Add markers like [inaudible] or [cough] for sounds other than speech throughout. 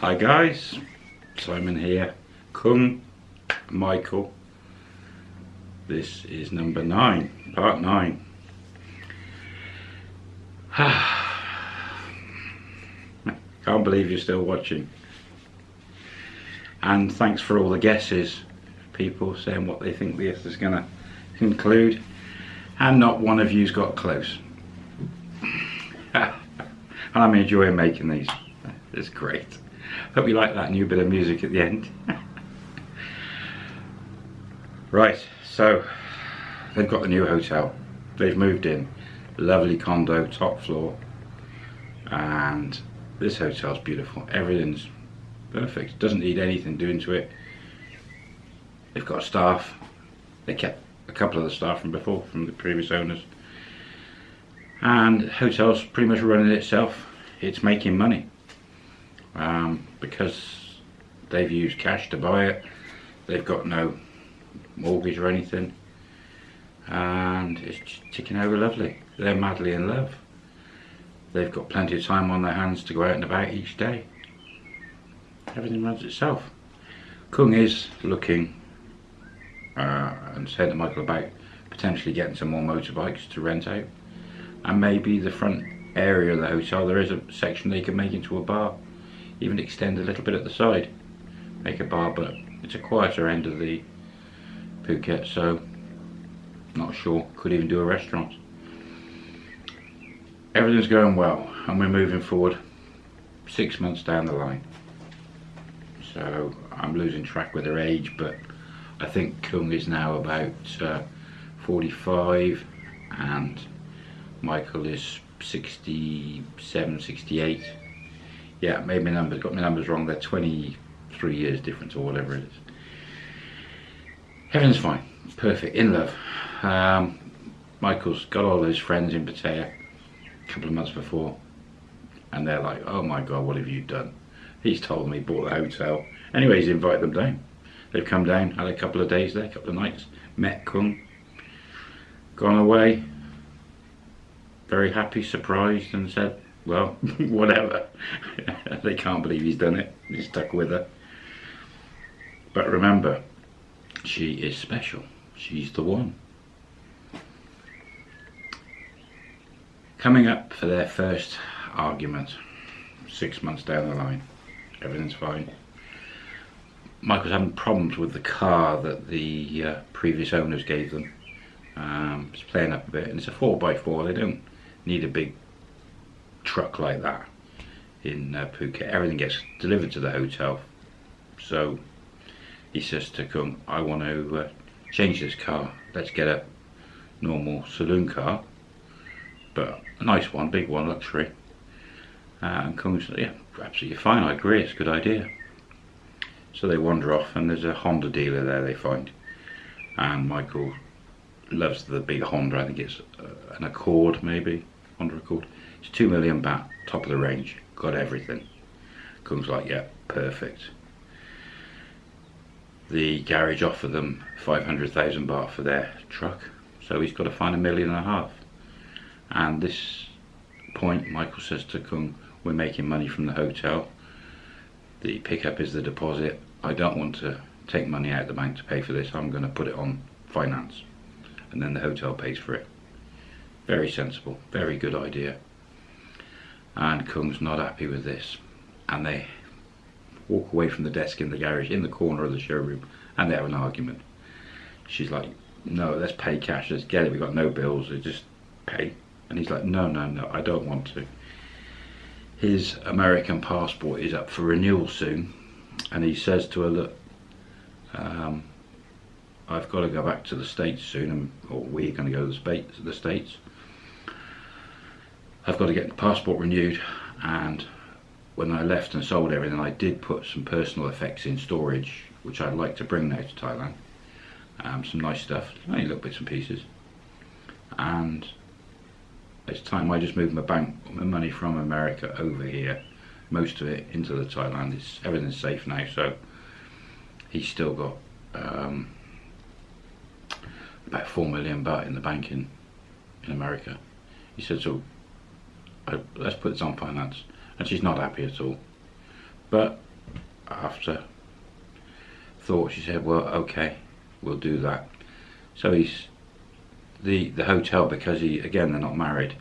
Hi guys, Simon here, Kung, Michael. This is number nine, part nine. [sighs] Can't believe you're still watching. And thanks for all the guesses, people saying what they think this is going to conclude. And not one of you's got close. [laughs] and I'm enjoying making these. It's great. Hope you like that new bit of music at the end. right, so they've got the new hotel. They've moved in. Lovely condo, top floor. And this hotel's beautiful. Everything's perfect. Doesn't need anything doing to it. They've got staff. They kept a couple of the staff from before, from the previous owners. And hotel's pretty much running itself. It's making money. Um, because they've used cash to buy it. They've got no mortgage or anything. And it's ticking over lovely. They're madly in love. They've got plenty of time on their hands to go out and about each day. Everything runs itself. Kung is looking uh, and said to Michael about potentially getting some more motorbikes to rent out. And maybe the front area of the hotel, there is a section they can make into a bar. Even extend a little bit at the side. Make a bar, but it's a quieter end of the Phuket, so not sure. Could even do a restaurant. Everything's going well, and we're moving forward six months down the line. So I'm losing track with her age, but I think Kung is now about uh, 45 and Michael is 67, 68. Yeah, made my numbers, got my numbers wrong. They're 23 years difference or whatever it is. Everything's fine, perfect, in love. Um, Michael's got all those friends in Pattaya a couple of months before and they're like, oh my god, what have you done? He's told me, bought the hotel. Anyway, he's invited them down. They've come down, had a couple of days there, a couple of nights, met Kung, gone away, very happy, surprised, and said, well, [laughs] whatever. [laughs] they can't believe he's done it. He's stuck with her. But remember, she is special. She's the one. Coming up for their first argument, six months down the line, everything's fine. Michael's having problems with the car that the uh, previous owners gave them. Um, it's playing up a bit, and it's a 4x4. They don't need a big truck like that in uh, Phuket. Everything gets delivered to the hotel. So he says to Kung, I want to uh, change this car. Let's get a normal saloon car, but a nice one, big one, luxury. Uh, and Kung said, yeah, absolutely fine, I agree, it's a good idea. So they wander off and there's a Honda dealer there they find. And Michael loves the big Honda, I think it's uh, an Accord maybe, Honda Accord. It's 2 million baht, top of the range, got everything. Kung's like, yeah, perfect. The garage offer them 500,000 baht for their truck, so he's got to find a million and a half. And this point, Michael says to Kung, we're making money from the hotel. The pickup is the deposit. I don't want to take money out of the bank to pay for this. I'm going to put it on finance. And then the hotel pays for it. Very sensible, very good idea. And Kung's not happy with this. And they walk away from the desk in the garage in the corner of the showroom and they have an argument. She's like, no, let's pay cash, let's get it, we've got no bills, let's just pay. And he's like, no, no, no, I don't want to. His American passport is up for renewal soon. And he says to her, look, um, I've got to go back to the States soon, or we're going to go to the States. I've got to get the passport renewed and when I left and sold everything I did put some personal effects in storage which I'd like to bring now to Thailand. Um, some nice stuff, only little bits and pieces. And it's time I just moved my bank my money from America over here. Most of it into the Thailand. It's, everything's safe now so he's still got um, about 4 million baht in the bank in, in America. He said so let's put this on finance and she's not happy at all but after thought, she said, well, okay, we'll do that. So he's, the, the hotel, because he, again, they're not married,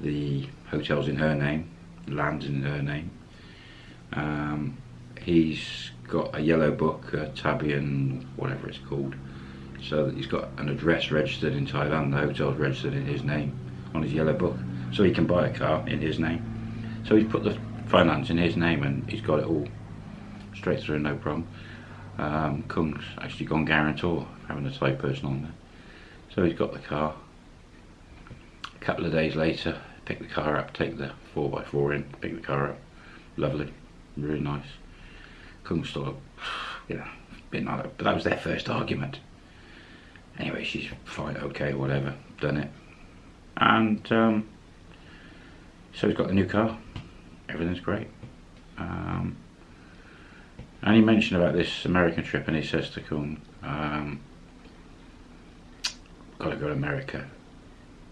the hotel's in her name, land's in her name. Um, he's got a yellow book, a Tabian, whatever it's called, so that he's got an address registered in Thailand, the hotel's registered in his name, on his yellow book, so he can buy a car in his name. So he's put the finance in his name and he's got it all straight through, no problem. Um, Kung's actually gone guarantor, having a Thai person on there. So he's got the car. A couple of days later, pick the car up, take the 4x4 in, pick the car up. Lovely, really nice. Kung's still, [sighs] you know, bit like that, but that was their first argument. Anyway, she's fine, okay, whatever, done it. And um, so he's got the new car, everything's great. Um, and he mentioned about this American trip and he says to Kung, um, gotta go to America.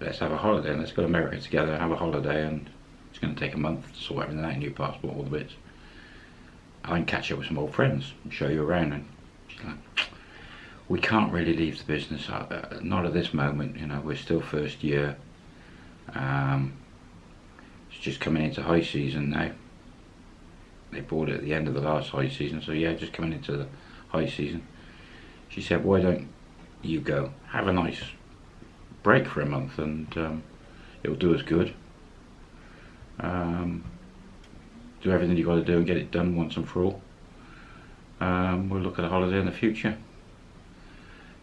Let's have a holiday and let's go to America together, and have a holiday and it's gonna take a month to sort everything out, new passport, all the bits. I can catch up with some old friends and show you around and she's like, we can't really leave the business, uh, not at this moment, you know, we're still first year. Um, just coming into high season now. They bought it at the end of the last high season so yeah just coming into the high season. She said why don't you go? Have a nice break for a month and um, it'll do us good. Um, do everything you've got to do and get it done once and for all. Um, we'll look at a holiday in the future.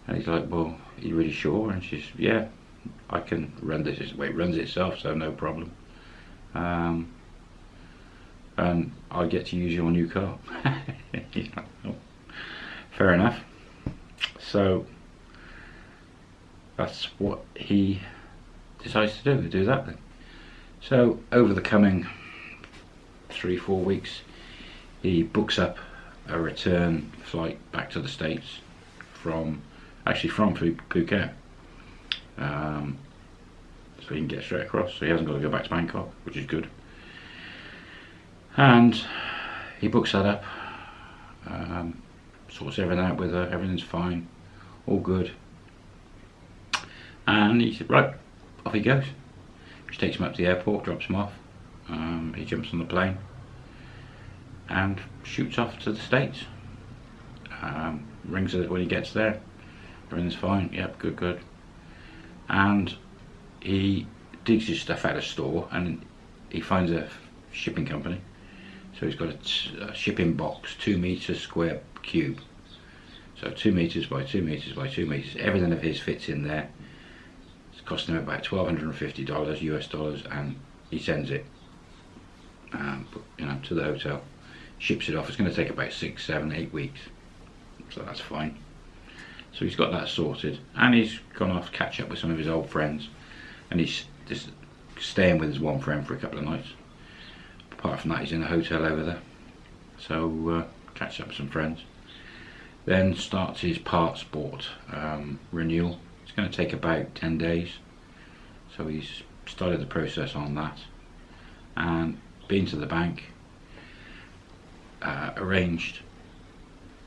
And he's like well are you really sure? And she's yeah I can run this way it runs itself so no problem um, and I get to use your new car. [laughs] Fair enough. So that's what he decides to do, do that then. So over the coming three, four weeks, he books up a return flight back to the States from, actually from Phuket. Um, so he can get straight across, so he hasn't got to go back to Bangkok, which is good. And he books that up um, sorts everything out with her. Everything's fine. All good. And he said right off he goes. She takes him up to the airport drops him off. Um, he jumps on the plane and shoots off to the States. Um, rings her when he gets there. Everything's fine. Yep good good. And he digs his stuff out of store and he finds a shipping company so he's got a, shipping box, two meters square cube. So two meters by two meters by two meters. Everything of his fits in there. It's costing him about $1,250 US dollars and he sends it um, you know, to the hotel. Ships it off. It's going to take about six, seven, eight weeks. So that's fine. So he's got that sorted. And he's gone off to catch up with some of his old friends. And he's just staying with his one friend for a couple of nights. Apart from that he's in a hotel over there. So uh, catch up with some friends. Then starts his passport um, renewal. It's going to take about 10 days. So he's started the process on that. And been to the bank uh, arranged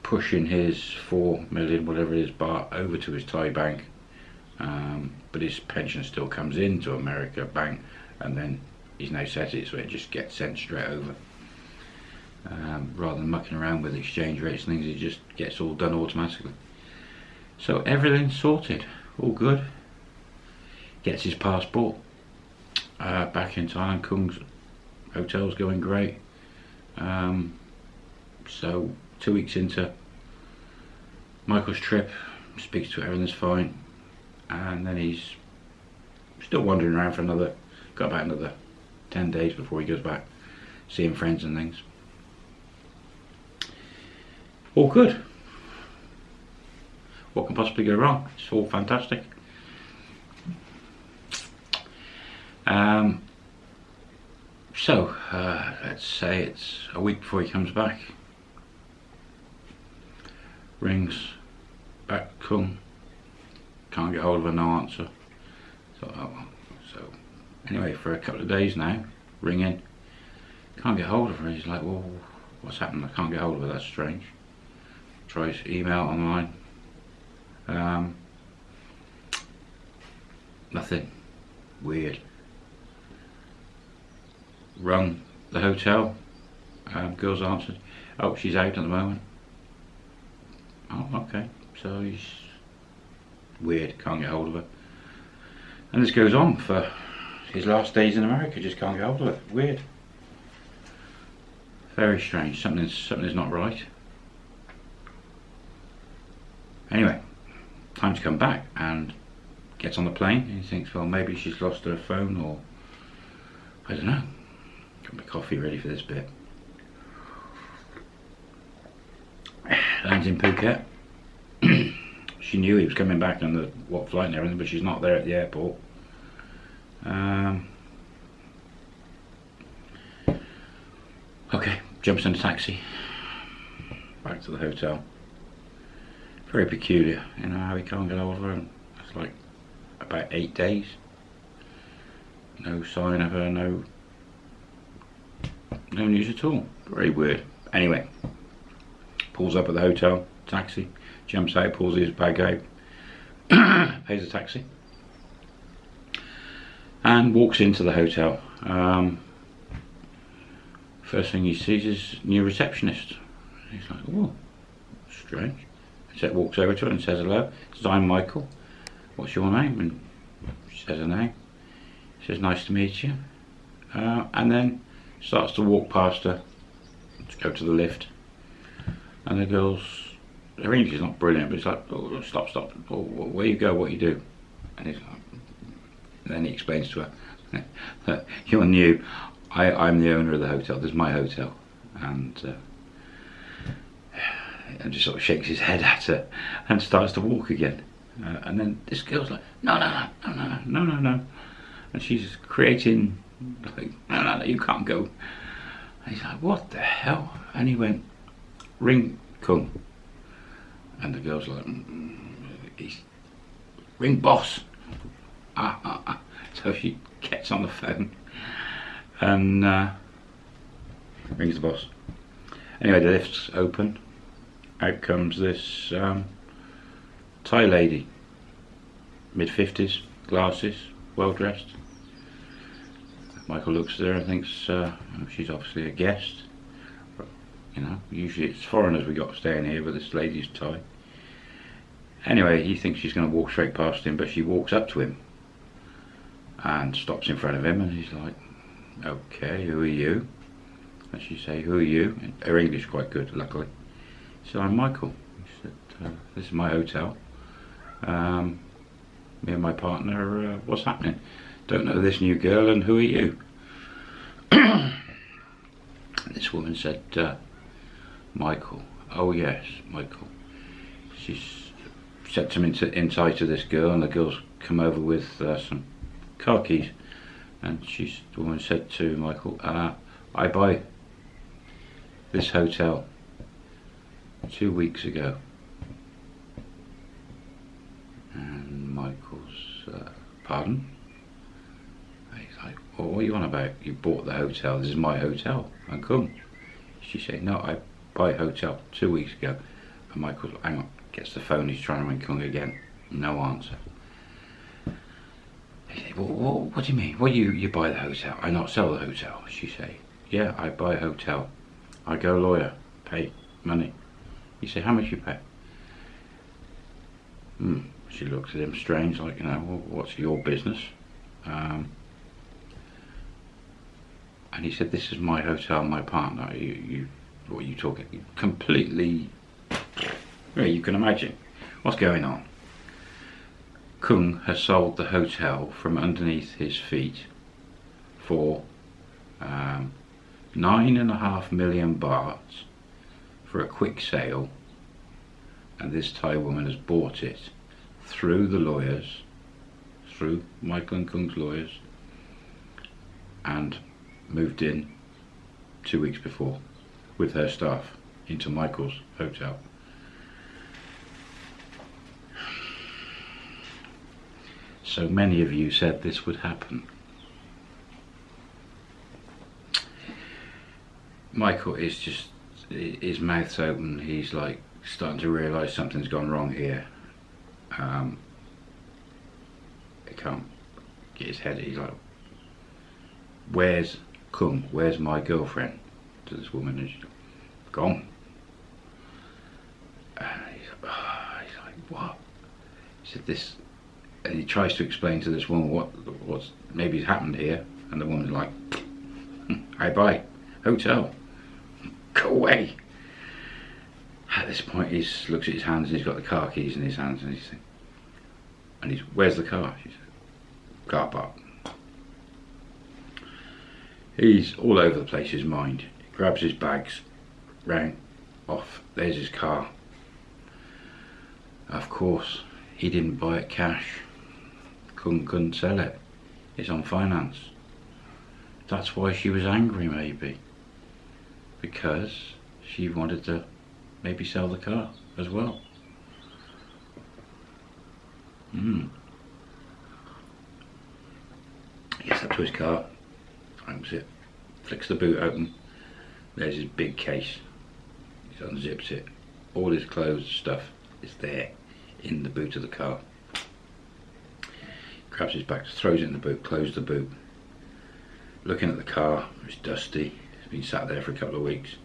pushing his 4 million whatever it is baht over to his Thai bank um, but his pension still comes into America bank and then he's now set it so it just gets sent straight over. Um, rather than mucking around with exchange rates and things, it just gets all done automatically. So everything's sorted, all good. Gets his passport uh, back in Thailand. Kung's hotel's going great. Um, so two weeks into Michael's trip, speaks to everything's fine, and then he's still wandering around for another, got about another 10 days before he goes back seeing friends and things. All good. What can possibly go wrong? It's all fantastic. Um, so, uh, let's say it's a week before he comes back. Rings, back come, can't get hold of her, no answer. So, oh, Anyway, for a couple of days now, ringing, can't get hold of her. He's like, well, what's happened? I can't get hold of her, that's strange. Tries email online. Um, nothing. Weird. Rung the hotel. Um, girls answered. Oh, she's out at the moment. Oh, okay. So he's weird. Can't get hold of her. And this goes on for his last days in America. Just can't get hold of her. Weird. Very strange. Something's something's not right. Anyway, time to come back and gets on the plane and he thinks, well, maybe she's lost her phone or I don't know. Got my coffee ready for this bit. Lands in Phuket. She knew he was coming back on the what flight and everything, but she's not there at the airport. Um, okay, jumps in a taxi. Back to the hotel. Very peculiar, you know, how he can't get of her. It's like about eight days. No sign of her, no no news at all. Very weird. Anyway, pulls up at the hotel, taxi, jumps out, pulls his bag out, [coughs] pays a taxi, and walks into the hotel. Um, first thing he sees is new receptionist. He's like, oh, strange. So walks over to her and says hello. Says, I'm Michael. What's your name? And she says her name. She says, nice to meet you. Uh, and then starts to walk past her to go to the lift. And the girl's, their English is not brilliant, but it's like, oh, stop, stop, oh, where you go, what you do. And it's like, then he explains to her, [laughs] you're new, I, I'm the owner of the hotel, this is my hotel. And, uh, [sighs] and just sort of shakes his head [laughs] at her and starts to walk again. Uh, and then this girl's like, no, no, no, no, no, no, no, And she's creating, like, no, no, no, you can't go. And he's like, what the hell? And he went, ring, come. And the girl's like, mm, he's, ring boss. Ah, ah, ah. [laughs] So she gets on the phone and uh, rings the boss. Anyway, the lift's open out comes this um, Thai lady, mid 50s, glasses, well dressed. Michael looks at her and thinks uh, she's obviously a guest. You know, usually it's foreigners we got staying here, but this lady's Thai. Anyway, he thinks she's going to walk straight past him, but she walks up to him and stops in front of him, and he's like, "Okay, who are you?" And she say, "Who are you?" her English quite good, luckily. Said, I'm Michael. He said, uh, this is my hotel. Um, me and my partner, uh, what's happening? Don't know this new girl and who are you? [coughs] this woman said, uh, Michael. Oh yes, Michael. She's set him into, inside to this girl and the girl's come over with uh, some car keys. And she's, the woman said to Michael, uh, I buy this hotel two weeks ago. And Michael's, uh, pardon? He's like, well, what are you on about? You bought the hotel, this is my hotel, I come. She said, no, I buy a hotel two weeks ago. And Michael, hang on, gets the phone, he's trying to ring Kung again. No answer. He said, well, what, what do you mean? Well, you, you buy the hotel, I not sell the hotel. She say, yeah, I buy a hotel. I go lawyer, pay money. He said, how much you pay? Hmm. She looked at him strange, like, you know, well, what's your business? Um, and he said, this is my hotel, my partner. You, you what are you talking? Completely, yeah, you can imagine what's going on. Kung has sold the hotel from underneath his feet for um, nine and a half million bahts for a quick sale and this Thai woman has bought it through the lawyers, through Michael and Kung's lawyers and moved in two weeks before with her staff into Michael's hotel. So many of you said this would happen. Michael is just his mouth's open. He's like starting to realise something's gone wrong here. Um, he can't get his head. He's like, "Where's Kung? Where's my girlfriend?" To this woman, and she's gone. And he's, oh, he's like, "What?" He said, "This," and he tries to explain to this woman what what's maybe happened here, and the woman's like, [laughs] "Hi, bye, hotel." Go away. At this point, he looks at his hands and he's got the car keys in his hands and he's and he's, where's the car? She said, car park. He's all over the place, his mind. Grabs his bags, round, off. There's his car. Of course, he didn't buy it cash. Couldn't, couldn't sell it. It's on finance. That's why she was angry, maybe because she wanted to maybe sell the car as well. Hmm. Gets up to his car, opens it, flicks the boot open. There's his big case. He unzips it. All his clothes stuff is there in the boot of the car. Grabs his back, throws it in the boot, closes the boot. Looking at the car, it's dusty, It's been sat there for a couple of weeks.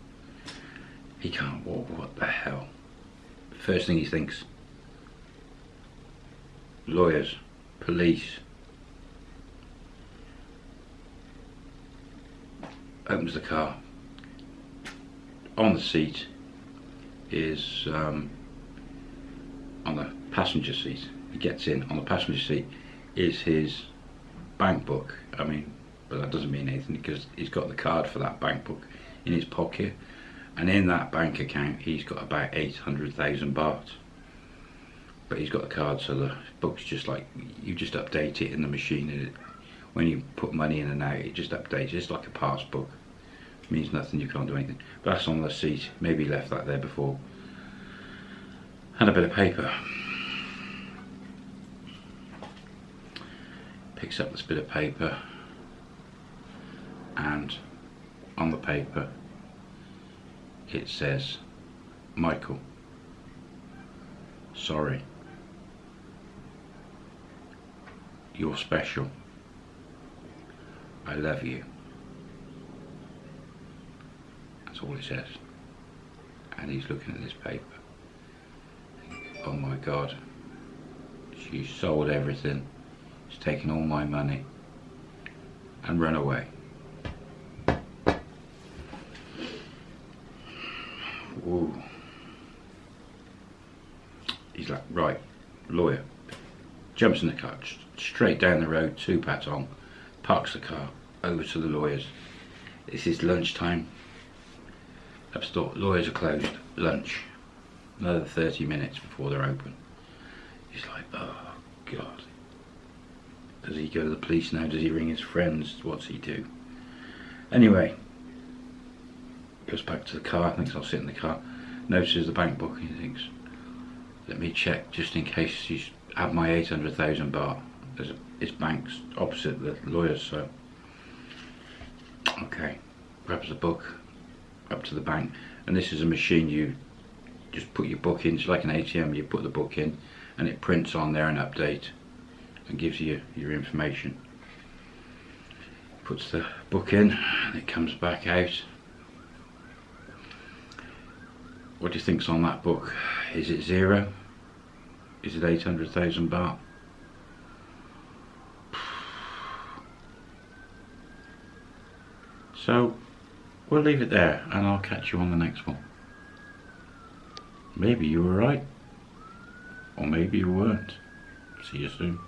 He can't walk, what the hell? First thing he thinks, lawyers, police. Opens the car. On the seat is, um, on the passenger seat, he gets in, on the passenger seat is his bank book. I mean, but that doesn't mean anything because he's got the card for that bank book in his pocket. And in that bank account he's got about 800,000 baht. But he's got the card so the book's just like you just update it in the machine and it, when you put money in and out it just updates. It's like a pass book it means nothing you can't do anything. But that's on the seat maybe left that there before. And a bit of paper. Picks up this bit of paper. And on the paper it says Michael sorry. You're special. I love you that's all it says and he's looking at this paper oh my god she sold everything she's taken all my money and run away Ooh. He's like, right, lawyer. Jumps in the car, straight down the road to Patong, parks the car, over to the lawyers. This is lunchtime. Upstore, lawyers are closed, lunch. Another 30 minutes before they're open. He's like, oh God. Does he go to the police now? Does he ring his friends? What's he do? Anyway, goes back to the car, thinks I'll sit in the car, notices the bank book he thinks, let me check just in case he's had my 800,000 baht. There's a, his bank's opposite the lawyer's, so. Okay, grabs the book up to the bank, and this is a machine you just put your book in, it's like an ATM, you put the book in, and it prints on there an update and gives you your information. Puts the book in, and it comes back out what do you think's on that book? Is it zero? Is it 800,000 baht? [sighs] So we'll leave it there and I'll catch you on the next one. Maybe you were right. Or maybe you weren't. See you soon.